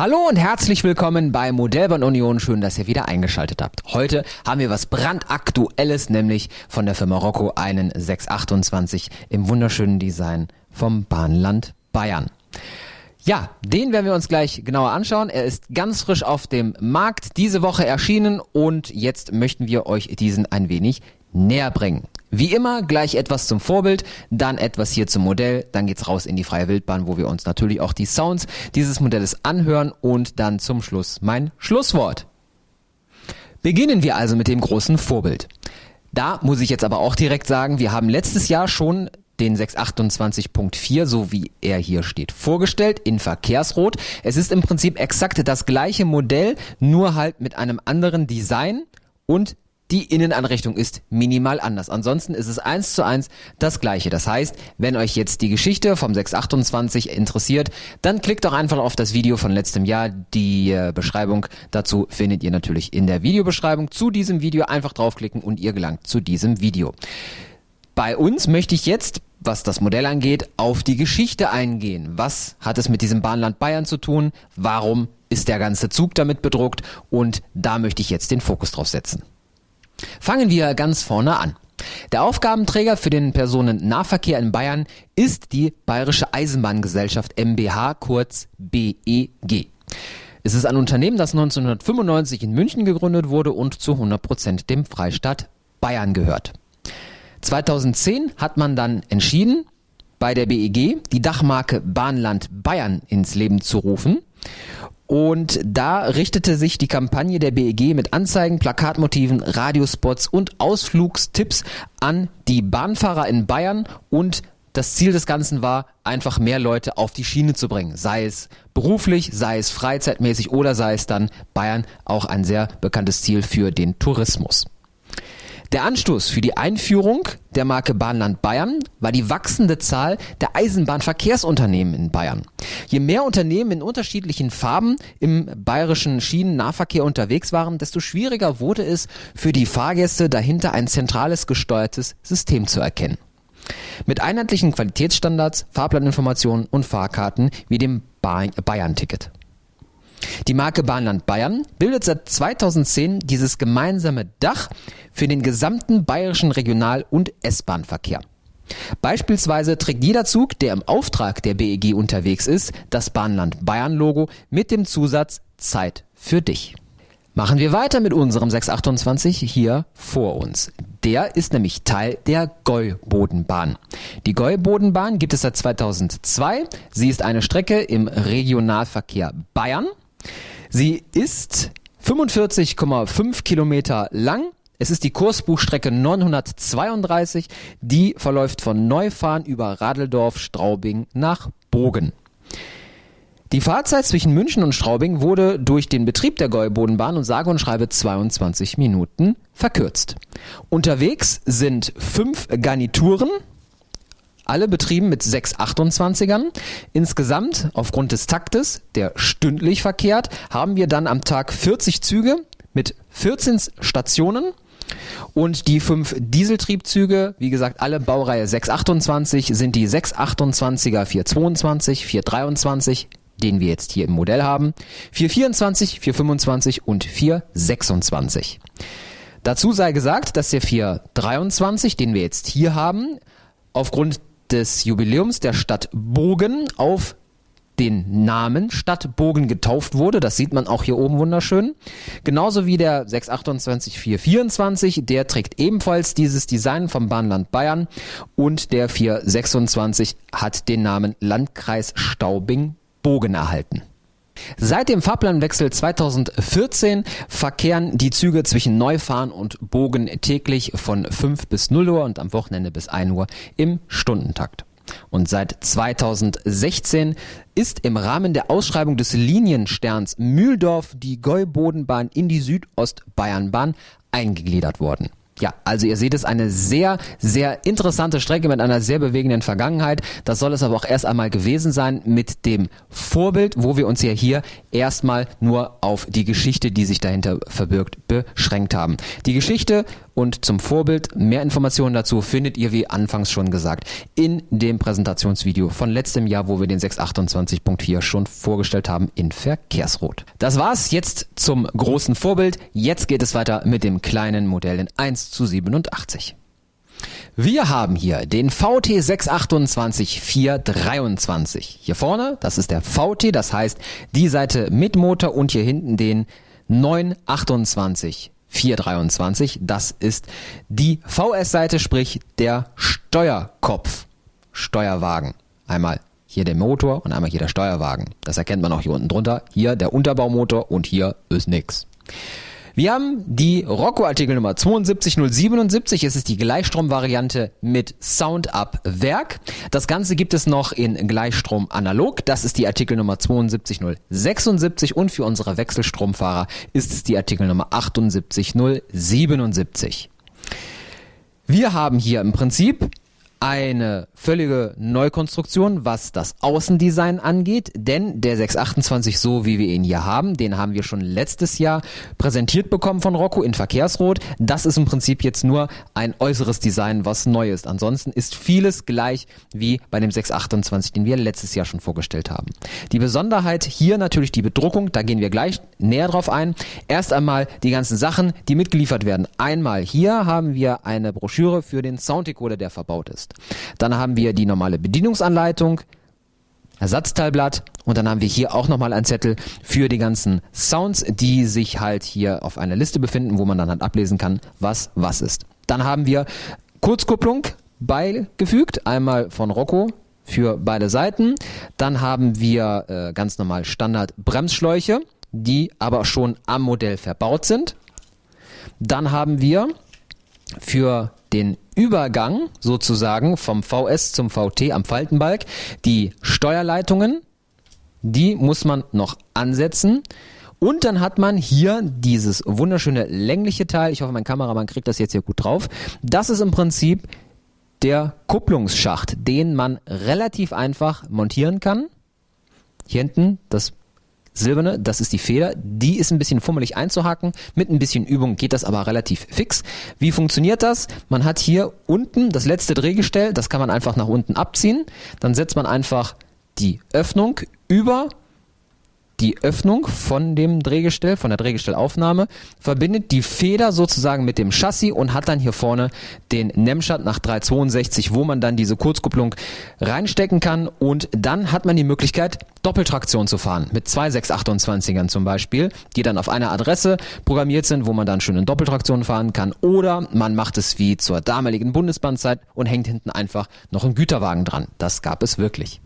Hallo und herzlich willkommen bei Modellbahn Union. Schön, dass ihr wieder eingeschaltet habt. Heute haben wir was brandaktuelles, nämlich von der Firma Rocco einen 628 im wunderschönen Design vom Bahnland Bayern. Ja, den werden wir uns gleich genauer anschauen. Er ist ganz frisch auf dem Markt, diese Woche erschienen und jetzt möchten wir euch diesen ein wenig näher bringen. Wie immer gleich etwas zum Vorbild, dann etwas hier zum Modell, dann geht's raus in die freie Wildbahn, wo wir uns natürlich auch die Sounds dieses Modells anhören und dann zum Schluss mein Schlusswort. Beginnen wir also mit dem großen Vorbild. Da muss ich jetzt aber auch direkt sagen, wir haben letztes Jahr schon den 628.4, so wie er hier steht, vorgestellt in Verkehrsrot. Es ist im Prinzip exakt das gleiche Modell, nur halt mit einem anderen Design und die Innenanrichtung ist minimal anders. Ansonsten ist es eins zu eins das gleiche. Das heißt, wenn euch jetzt die Geschichte vom 628 interessiert, dann klickt doch einfach auf das Video von letztem Jahr. Die äh, Beschreibung dazu findet ihr natürlich in der Videobeschreibung zu diesem Video. Einfach draufklicken und ihr gelangt zu diesem Video. Bei uns möchte ich jetzt, was das Modell angeht, auf die Geschichte eingehen. Was hat es mit diesem Bahnland Bayern zu tun? Warum ist der ganze Zug damit bedruckt? Und da möchte ich jetzt den Fokus drauf setzen. Fangen wir ganz vorne an. Der Aufgabenträger für den Personennahverkehr in Bayern ist die Bayerische Eisenbahngesellschaft MBH, kurz BEG. Es ist ein Unternehmen, das 1995 in München gegründet wurde und zu 100 Prozent dem Freistaat Bayern gehört. 2010 hat man dann entschieden, bei der BEG die Dachmarke Bahnland Bayern ins Leben zu rufen und da richtete sich die Kampagne der BEG mit Anzeigen, Plakatmotiven, Radiospots und Ausflugstipps an die Bahnfahrer in Bayern und das Ziel des Ganzen war, einfach mehr Leute auf die Schiene zu bringen. Sei es beruflich, sei es freizeitmäßig oder sei es dann Bayern auch ein sehr bekanntes Ziel für den Tourismus. Der Anstoß für die Einführung der Marke Bahnland Bayern war die wachsende Zahl der Eisenbahnverkehrsunternehmen in Bayern. Je mehr Unternehmen in unterschiedlichen Farben im bayerischen Schienennahverkehr unterwegs waren, desto schwieriger wurde es für die Fahrgäste dahinter ein zentrales gesteuertes System zu erkennen. Mit einheitlichen Qualitätsstandards, Fahrplaninformationen und Fahrkarten wie dem Bayern-Ticket. Die Marke Bahnland Bayern bildet seit 2010 dieses gemeinsame Dach für den gesamten bayerischen Regional- und S-Bahn-Verkehr. Beispielsweise trägt jeder Zug, der im Auftrag der BEG unterwegs ist, das Bahnland Bayern Logo mit dem Zusatz Zeit für dich. Machen wir weiter mit unserem 628 hier vor uns. Der ist nämlich Teil der Gäubodenbahn. Die Gäubodenbahn gibt es seit 2002. Sie ist eine Strecke im Regionalverkehr Bayern Sie ist 45,5 Kilometer lang. Es ist die Kursbuchstrecke 932. Die verläuft von Neufahren über Radeldorf, Straubing nach Bogen. Die Fahrzeit zwischen München und Straubing wurde durch den Betrieb der Gäubodenbahn und sage und schreibe 22 Minuten verkürzt. Unterwegs sind fünf Garnituren, alle betrieben mit 628ern. Insgesamt, aufgrund des Taktes, der stündlich verkehrt, haben wir dann am Tag 40 Züge mit 14 Stationen. Und die fünf Dieseltriebzüge, wie gesagt, alle Baureihe 628 sind die 628er 422, 423, den wir jetzt hier im Modell haben, 424, 425 und 426. Dazu sei gesagt, dass der 423, den wir jetzt hier haben, aufgrund des Jubiläums der Stadt Bogen auf den Namen Stadt Bogen getauft wurde. Das sieht man auch hier oben wunderschön. Genauso wie der 628424, der trägt ebenfalls dieses Design vom Bahnland Bayern und der 426 hat den Namen Landkreis Staubing Bogen erhalten. Seit dem Fahrplanwechsel 2014 verkehren die Züge zwischen Neufahren und Bogen täglich von 5 bis 0 Uhr und am Wochenende bis 1 Uhr im Stundentakt. Und seit 2016 ist im Rahmen der Ausschreibung des Liniensterns Mühldorf die Gäubodenbahn in die Südostbayernbahn eingegliedert worden. Ja, also ihr seht es, eine sehr, sehr interessante Strecke mit einer sehr bewegenden Vergangenheit. Das soll es aber auch erst einmal gewesen sein mit dem Vorbild, wo wir uns ja hier erstmal nur auf die Geschichte, die sich dahinter verbirgt, beschränkt haben. Die Geschichte und zum Vorbild. Mehr Informationen dazu findet ihr, wie anfangs schon gesagt, in dem Präsentationsvideo von letztem Jahr, wo wir den 628.4 schon vorgestellt haben in Verkehrsrot. Das war's jetzt zum großen Vorbild. Jetzt geht es weiter mit dem kleinen Modell in 1 zu 87. Wir haben hier den VT 628 423. Hier vorne, das ist der VT, das heißt die Seite mit Motor und hier hinten den 928 423. Das ist die VS-Seite, sprich der Steuerkopf. Steuerwagen. Einmal hier der Motor und einmal hier der Steuerwagen. Das erkennt man auch hier unten drunter. Hier der Unterbaumotor und hier ist nix. Wir haben die Rocco-Artikel Nummer 72077. Es ist die Gleichstrom-Variante mit Sound-Up Werk. Das Ganze gibt es noch in Gleichstrom analog. Das ist die Artikel Nummer 72076 und für unsere Wechselstromfahrer ist es die Artikel Nummer 78077. Wir haben hier im Prinzip eine völlige Neukonstruktion, was das Außendesign angeht, denn der 628, so wie wir ihn hier haben, den haben wir schon letztes Jahr präsentiert bekommen von Rocco in Verkehrsrot. Das ist im Prinzip jetzt nur ein äußeres Design, was neu ist. Ansonsten ist vieles gleich wie bei dem 628, den wir letztes Jahr schon vorgestellt haben. Die Besonderheit hier natürlich die Bedruckung, da gehen wir gleich näher drauf ein. Erst einmal die ganzen Sachen, die mitgeliefert werden. Einmal hier haben wir eine Broschüre für den Sounddecoder, der verbaut ist. Dann haben wir die normale Bedienungsanleitung, Ersatzteilblatt und dann haben wir hier auch nochmal einen Zettel für die ganzen Sounds, die sich halt hier auf einer Liste befinden, wo man dann halt ablesen kann, was was ist. Dann haben wir Kurzkupplung beigefügt, einmal von Rocco für beide Seiten. Dann haben wir äh, ganz normal Standard Bremsschläuche, die aber schon am Modell verbaut sind. Dann haben wir für den Übergang sozusagen vom VS zum VT am Faltenbalg die Steuerleitungen, die muss man noch ansetzen. Und dann hat man hier dieses wunderschöne längliche Teil. Ich hoffe, mein Kameramann kriegt das jetzt hier gut drauf. Das ist im Prinzip der Kupplungsschacht, den man relativ einfach montieren kann. Hier hinten das silberne, das ist die Feder. Die ist ein bisschen fummelig einzuhaken. Mit ein bisschen Übung geht das aber relativ fix. Wie funktioniert das? Man hat hier unten das letzte Drehgestell, das kann man einfach nach unten abziehen. Dann setzt man einfach die Öffnung über die Öffnung von dem Drehgestell, von der Drehgestellaufnahme, verbindet die Feder sozusagen mit dem Chassis und hat dann hier vorne den Nemschat nach 362, wo man dann diese Kurzkupplung reinstecken kann und dann hat man die Möglichkeit, Doppeltraktion zu fahren. Mit zwei 628ern zum Beispiel, die dann auf einer Adresse programmiert sind, wo man dann schön in Doppeltraktion fahren kann oder man macht es wie zur damaligen Bundesbahnzeit und hängt hinten einfach noch einen Güterwagen dran. Das gab es wirklich.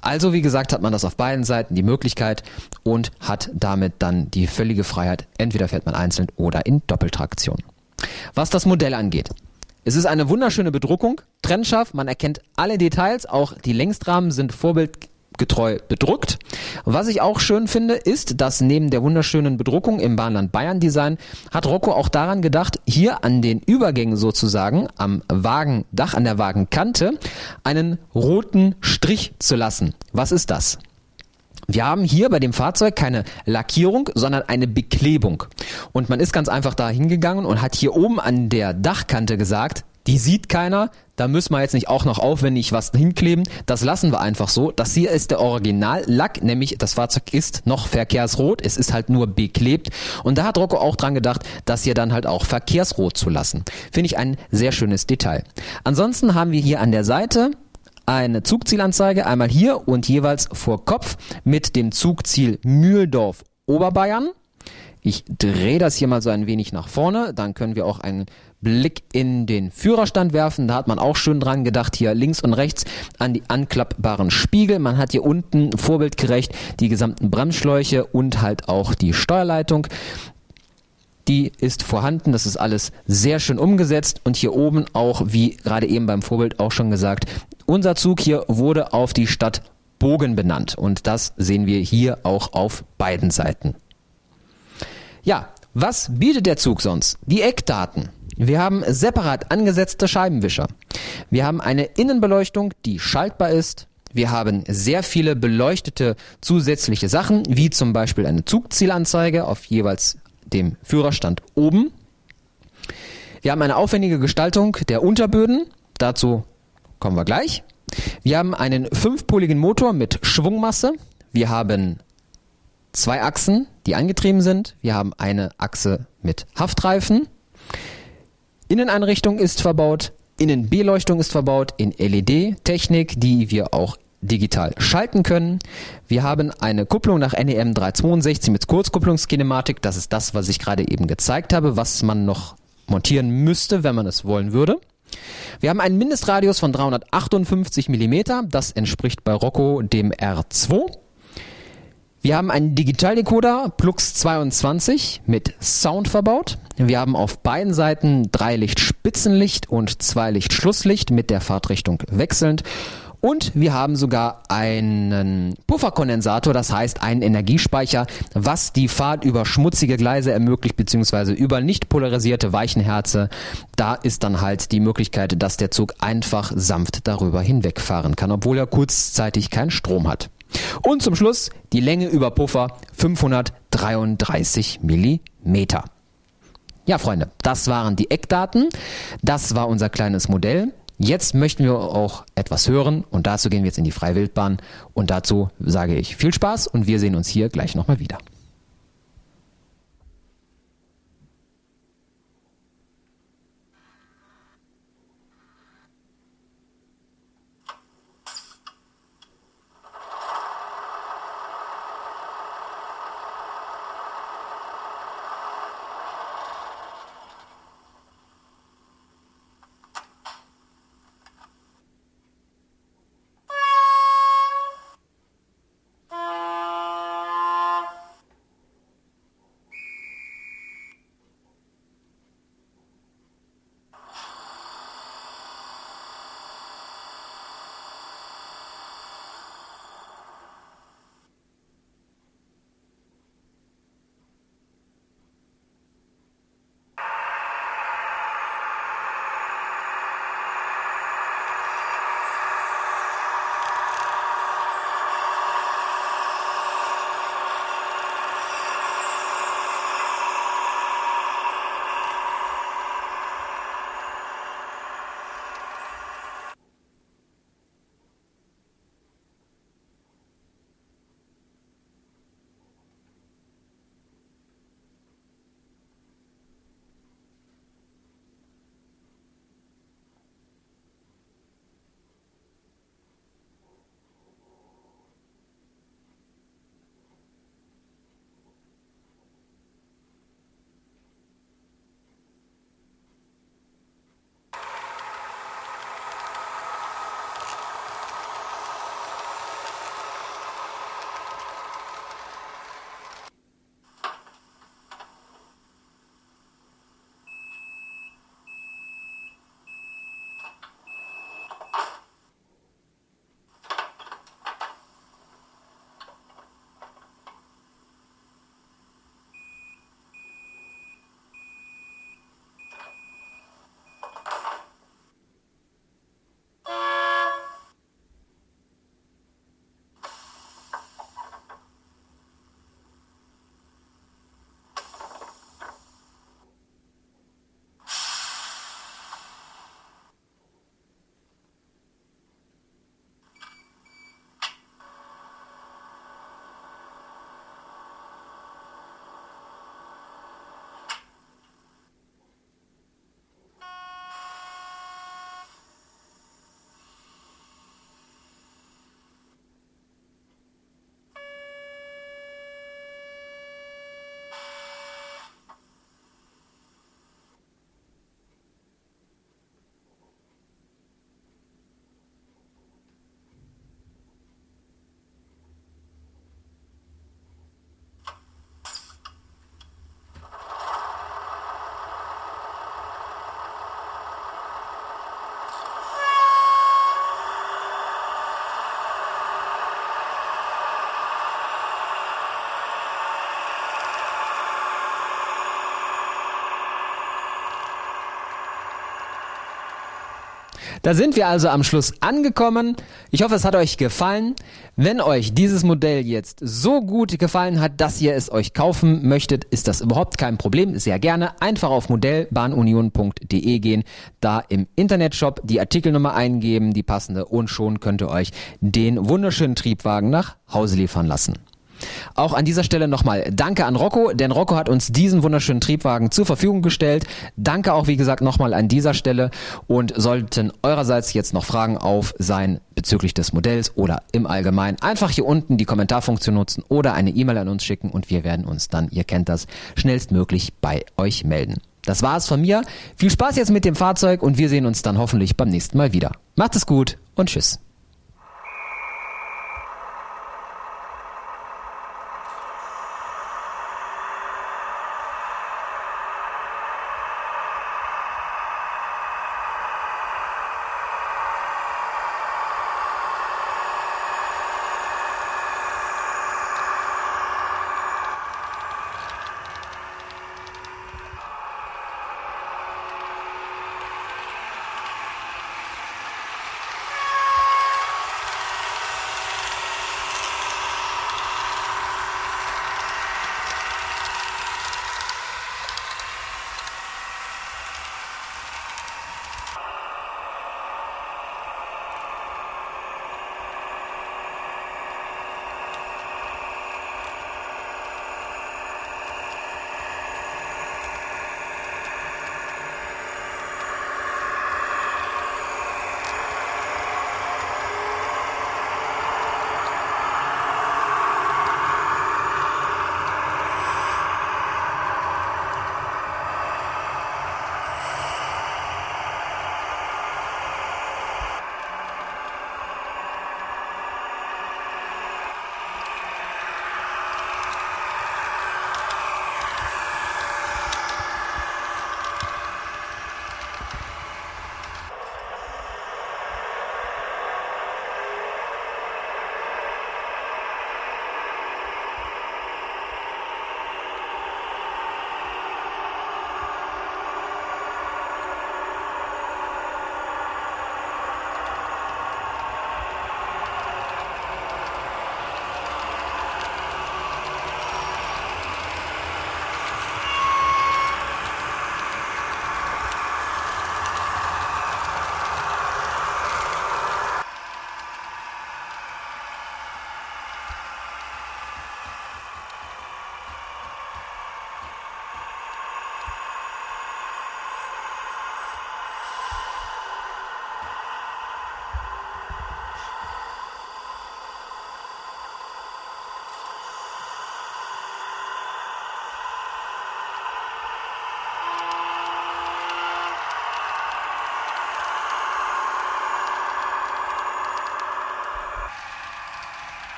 Also wie gesagt, hat man das auf beiden Seiten die Möglichkeit und hat damit dann die völlige Freiheit. Entweder fährt man einzeln oder in Doppeltraktion. Was das Modell angeht. Es ist eine wunderschöne Bedruckung, trennscharf, man erkennt alle Details, auch die Längsrahmen sind vorbildgetreu bedruckt. Was ich auch schön finde, ist, dass neben der wunderschönen Bedruckung im Bahnland Bayern Design hat Rocco auch daran gedacht, hier an den Übergängen sozusagen am Wagendach, an der Wagenkante, einen roten Strich zu lassen. Was ist das? Wir haben hier bei dem Fahrzeug keine Lackierung, sondern eine Beklebung. Und man ist ganz einfach da hingegangen und hat hier oben an der Dachkante gesagt, die sieht keiner, da müssen wir jetzt nicht auch noch aufwendig was hinkleben. Das lassen wir einfach so. Das hier ist der Originallack, nämlich das Fahrzeug ist noch verkehrsrot, es ist halt nur beklebt. Und da hat Rocco auch dran gedacht, das hier dann halt auch verkehrsrot zu lassen. Finde ich ein sehr schönes Detail. Ansonsten haben wir hier an der Seite eine Zugzielanzeige, einmal hier und jeweils vor Kopf mit dem Zugziel Mühldorf Oberbayern. Ich drehe das hier mal so ein wenig nach vorne, dann können wir auch einen Blick in den Führerstand werfen. Da hat man auch schön dran gedacht, hier links und rechts an die anklappbaren Spiegel. Man hat hier unten vorbildgerecht die gesamten Bremsschläuche und halt auch die Steuerleitung die ist vorhanden. Das ist alles sehr schön umgesetzt und hier oben auch, wie gerade eben beim Vorbild auch schon gesagt, unser Zug hier wurde auf die Stadt Bogen benannt und das sehen wir hier auch auf beiden Seiten. Ja, was bietet der Zug sonst? Die Eckdaten. Wir haben separat angesetzte Scheibenwischer. Wir haben eine Innenbeleuchtung, die schaltbar ist. Wir haben sehr viele beleuchtete zusätzliche Sachen, wie zum Beispiel eine Zugzielanzeige auf jeweils dem Führerstand oben. Wir haben eine aufwendige Gestaltung der Unterböden. Dazu kommen wir gleich. Wir haben einen fünfpoligen Motor mit Schwungmasse. Wir haben zwei Achsen, die angetrieben sind. Wir haben eine Achse mit Haftreifen. Inneneinrichtung ist verbaut. Innenbeleuchtung ist verbaut in LED-Technik, die wir auch digital schalten können. Wir haben eine Kupplung nach NEM 362 mit Kurzkupplungskinematik. Das ist das, was ich gerade eben gezeigt habe, was man noch montieren müsste, wenn man es wollen würde. Wir haben einen Mindestradius von 358 mm. Das entspricht bei Rocco dem R2. Wir haben einen Digitaldecoder Plux 22 mit Sound verbaut. Wir haben auf beiden Seiten drei Licht Spitzenlicht und zwei Licht Schlusslicht mit der Fahrtrichtung wechselnd. Und wir haben sogar einen Pufferkondensator, das heißt einen Energiespeicher, was die Fahrt über schmutzige Gleise ermöglicht, beziehungsweise über nicht polarisierte Weichenherze. Da ist dann halt die Möglichkeit, dass der Zug einfach sanft darüber hinwegfahren kann, obwohl er kurzzeitig keinen Strom hat. Und zum Schluss die Länge über Puffer 533 Millimeter. Ja, Freunde, das waren die Eckdaten. Das war unser kleines Modell. Jetzt möchten wir auch etwas hören und dazu gehen wir jetzt in die Freiwildbahn und dazu sage ich viel Spaß und wir sehen uns hier gleich nochmal wieder. Da sind wir also am Schluss angekommen. Ich hoffe, es hat euch gefallen. Wenn euch dieses Modell jetzt so gut gefallen hat, dass ihr es euch kaufen möchtet, ist das überhaupt kein Problem. Sehr gerne einfach auf modellbahnunion.de gehen, da im Internetshop die Artikelnummer eingeben, die passende und schon könnt ihr euch den wunderschönen Triebwagen nach Hause liefern lassen. Auch an dieser Stelle nochmal Danke an Rocco, denn Rocco hat uns diesen wunderschönen Triebwagen zur Verfügung gestellt. Danke auch, wie gesagt, nochmal an dieser Stelle und sollten eurerseits jetzt noch Fragen auf sein bezüglich des Modells oder im Allgemeinen einfach hier unten die Kommentarfunktion nutzen oder eine E-Mail an uns schicken und wir werden uns dann, ihr kennt das, schnellstmöglich bei euch melden. Das war es von mir. Viel Spaß jetzt mit dem Fahrzeug und wir sehen uns dann hoffentlich beim nächsten Mal wieder. Macht es gut und tschüss.